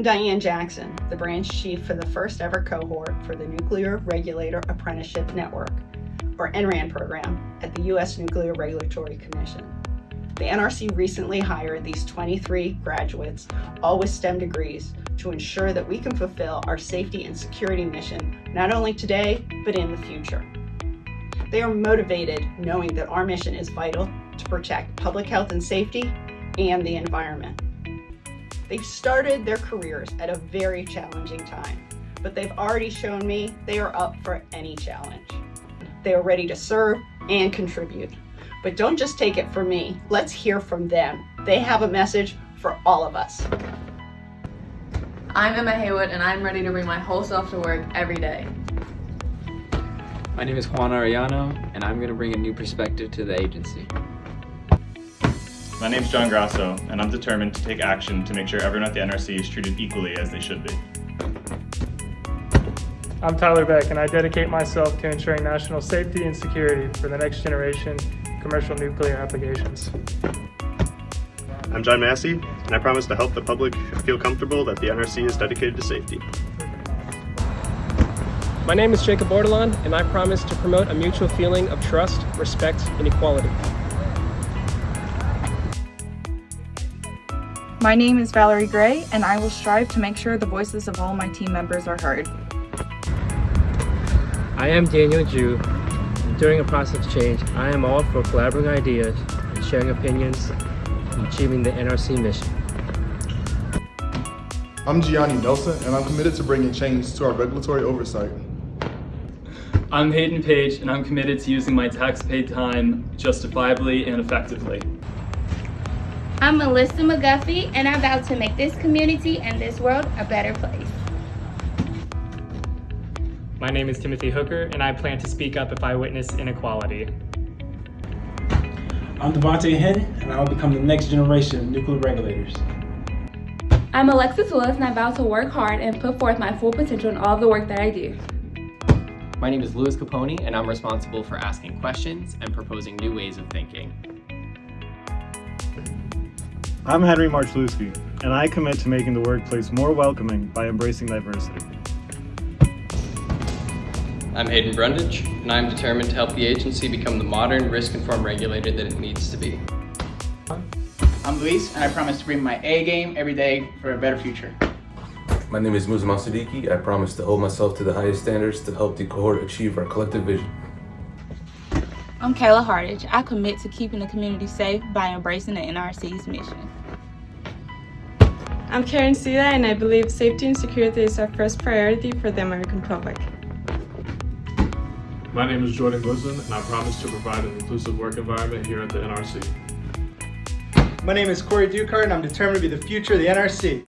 Diane Jackson, the branch chief for the first ever cohort for the Nuclear Regulator Apprenticeship Network, or NRAN program, at the U.S. Nuclear Regulatory Commission. The NRC recently hired these 23 graduates, all with STEM degrees, to ensure that we can fulfill our safety and security mission, not only today, but in the future. They are motivated knowing that our mission is vital to protect public health and safety and the environment. They've started their careers at a very challenging time, but they've already shown me they are up for any challenge. They are ready to serve and contribute. But don't just take it from me, let's hear from them. They have a message for all of us. I'm Emma Haywood and I'm ready to bring my whole self to work every day. My name is Juan Arellano and I'm going to bring a new perspective to the agency. My name is John Grasso, and I'm determined to take action to make sure everyone at the NRC is treated equally as they should be. I'm Tyler Beck, and I dedicate myself to ensuring national safety and security for the next generation commercial nuclear applications. I'm John Massey, and I promise to help the public feel comfortable that the NRC is dedicated to safety. My name is Jacob Bordelon, and I promise to promote a mutual feeling of trust, respect, and equality. My name is Valerie Gray, and I will strive to make sure the voices of all my team members are heard. I am Daniel Jew. During a process of change, I am all for collaborating ideas and sharing opinions and achieving the NRC mission. I'm Gianni Nelson, and I'm committed to bringing change to our regulatory oversight. I'm Hayden Page, and I'm committed to using my tax-paid time justifiably and effectively. I'm Melissa McGuffey, and I vow to make this community and this world a better place. My name is Timothy Hooker, and I plan to speak up if I witness inequality. I'm Devontae Henn, and I will become the next generation of nuclear regulators. I'm Alexis Willis, and I vow to work hard and put forth my full potential in all of the work that I do. My name is Louis Capone, and I'm responsible for asking questions and proposing new ways of thinking. I'm Henry Marchlewski, and I commit to making the workplace more welcoming by embracing diversity. I'm Hayden Brundage, and I'm determined to help the agency become the modern, risk-informed regulator that it needs to be. I'm Luis, and I promise to bring my A game every day for a better future. My name is Muzamil Siddiqui. I promise to hold myself to the highest standards to help the cohort achieve our collective vision. I'm Kayla Hardage. I commit to keeping the community safe by embracing the NRC's mission. I'm Karen Sila, and I believe safety and security is our first priority for the American public. My name is Jordan Guzman, and I promise to provide an inclusive work environment here at the NRC. My name is Corey Dukart, and I'm determined to be the future of the NRC.